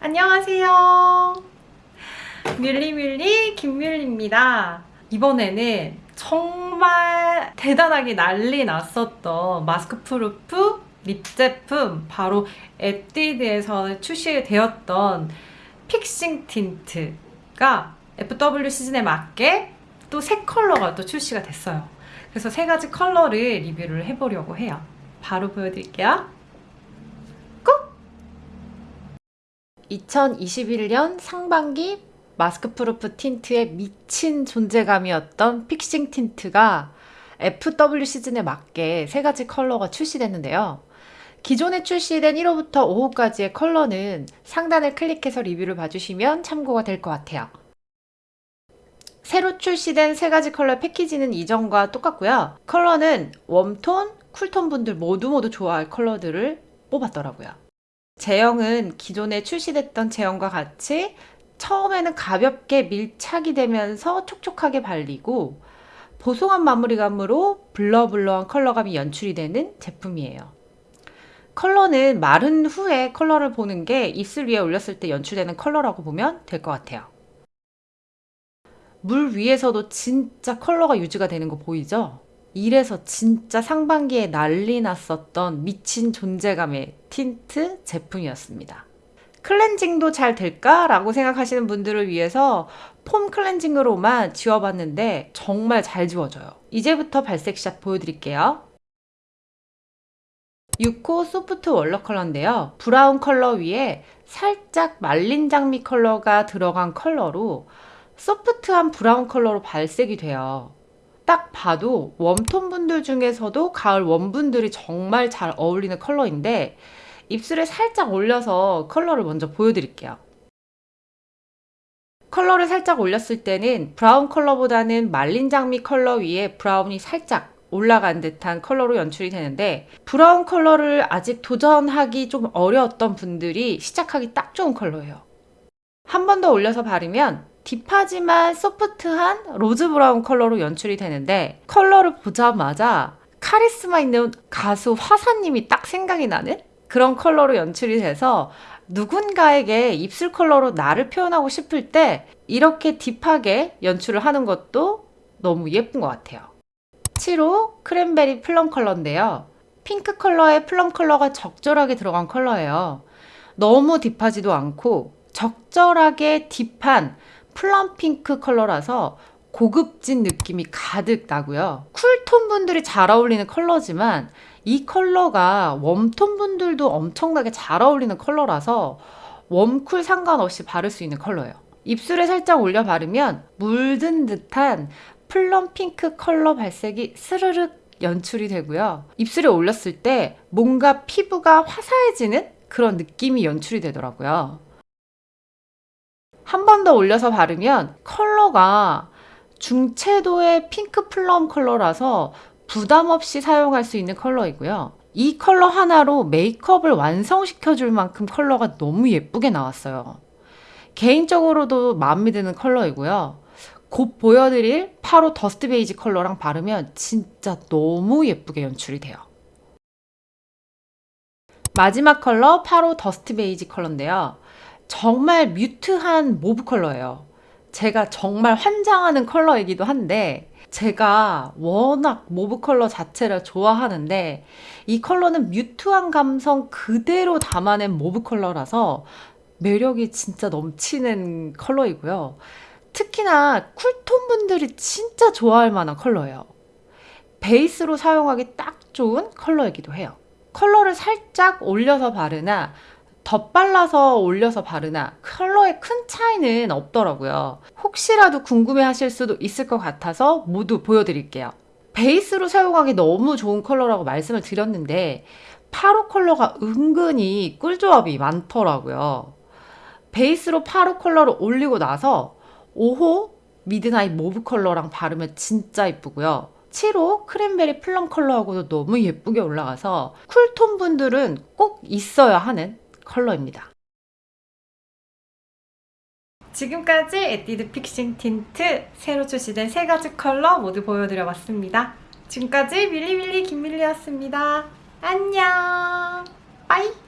안녕하세요. 뮬리뮬리 김뮬리입니다. 이번에는 정말 대단하게 난리 났었던 마스크 proof 립 제품 바로 에뛰드에서 출시되었던 픽싱 틴트가 FW 시즌에 맞게 또 새 컬러가 또 출시가 됐어요. 그래서 세 가지 컬러를 리뷰를 해보려고 해요. 바로 보여드릴게요. 2021년 상반기 마스크 proof 틴트의 미친 존재감이었던 픽싱 틴트가 FW 시즌에 맞게 세 가지 컬러가 출시됐는데요. 기존에 출시된 1호부터 5호까지의 컬러는 상단을 클릭해서 리뷰를 봐주시면 참고가 될 것 같아요. 새로 출시된 세 가지 컬러 패키지는 이전과 똑같고요. 컬러는 웜톤, 쿨톤 분들 모두 모두 좋아할 컬러들을 뽑았더라고요. 제형은 기존에 출시됐던 제형과 같이 처음에는 가볍게 밀착이 되면서 촉촉하게 발리고 보송한 마무리감으로 blur blur한 컬러감이 연출이 되는 제품이에요. 컬러는 마른 후에 컬러를 보는 게 입술 위에 올렸을 때 연출되는 컬러라고 보면 될 것 같아요. 물 위에서도 진짜 컬러가 유지가 되는 거 보이죠? 이래서 진짜 상반기에 난리 났었던 미친 존재감의 틴트 제품이었습니다. 클렌징도 잘 될까 라고 생각하시는 분들을 위해서 폼 클렌징으로만 지워봤는데 정말 잘 지워져요. 이제부터 발색샷 보여드릴게요. 6호 Soft Walnut 컬러인데요. 브라운 컬러 위에 살짝 말린 장미 컬러가 들어간 컬러로 소프트한 브라운 컬러로 발색이 돼요. 딱 봐도 warm tone 분들 중에서도 가을 warm분들이 정말 잘 어울리는 컬러인데 입술에 살짝 올려서 컬러를 먼저 보여드릴게요. 컬러를 살짝 올렸을 때는 브라운 컬러보다는 말린 장미 컬러 위에 브라운이 살짝 올라간 듯한 컬러로 연출이 되는데 브라운 컬러를 아직 도전하기 좀 어려웠던 분들이 시작하기 딱 좋은 컬러예요. 한 번 더 올려서 바르면 deep하지만 소프트한 로즈 브라운 컬러로 연출이 되는데 컬러를 보자마자 카리스마 있는 가수 화사님이 딱 생각이 나는 그런 컬러로 연출이 돼서 누군가에게 입술 컬러로 나를 표현하고 싶을 때 이렇게 deep하게 연출을 하는 것도 너무 예쁜 것 같아요. 7호 Cranberry Plum 컬러인데요. 핑크 컬러에 plum 컬러가 적절하게 들어간 컬러예요. 너무 deep하지도 않고 적절하게 deep한 plum 핑크 컬러라서 고급진 느낌이 가득 나고요. cool tone 분들이 잘 어울리는 컬러지만 이 컬러가 warm tone 분들도 엄청나게 잘 어울리는 컬러라서 warm cool 상관없이 바를 수 있는 컬러예요. 입술에 살짝 올려 바르면 물든 듯한 plum 핑크 컬러 발색이 스르륵 연출이 되고요. 입술에 올렸을 때 뭔가 피부가 화사해지는 그런 느낌이 연출이 되더라고요. 한 번 더 올려서 바르면 컬러가 중채도의 핑크 plum 컬러라서 부담 없이 사용할 수 있는 컬러이고요. 이 컬러 하나로 메이크업을 완성시켜 줄 만큼 컬러가 너무 예쁘게 나왔어요. 개인적으로도 마음에 드는 컬러이고요. 곧 보여드릴 파로 더스트 베이지 컬러랑 바르면 진짜 너무 예쁘게 연출이 돼요. 마지막 컬러 파로 더스트 베이지 컬러인데요. 정말 mute한 mauve 컬러예요. 제가 정말 환장하는 컬러이기도 한데 제가 워낙 mauve 컬러 자체를 좋아하는데 이 컬러는 mute한 감성 그대로 담아낸 mauve 컬러라서 매력이 진짜 넘치는 컬러이고요. 특히나 cool tone 분들이 진짜 좋아할 만한 컬러예요. 베이스로 사용하기 딱 좋은 컬러이기도 해요. 컬러를 살짝 올려서 바르나 덧발라서 올려서 바르나 컬러의 큰 차이는 없더라고요. 혹시라도 궁금해 하실 수도 있을 것 같아서 모두 보여드릴게요. 베이스로 사용하기 너무 좋은 컬러라고 말씀을 드렸는데 8호 컬러가 은근히 꿀조합이 많더라고요. 베이스로 8호 컬러를 올리고 나서 5호 Midnight Mauve 컬러랑 바르면 진짜 이쁘고요. 7호 Cranberry Plum 컬러하고도 너무 예쁘게 올라가서 cool tone 분들은 꼭 있어야 하는 컬러입니다. 지금까지 에뛰드 Fixing Tint 새로 출시된 세 가지 컬러 모두 보여드려봤습니다. 지금까지 밀리밀리 김밀리였습니다. 안녕! Bye!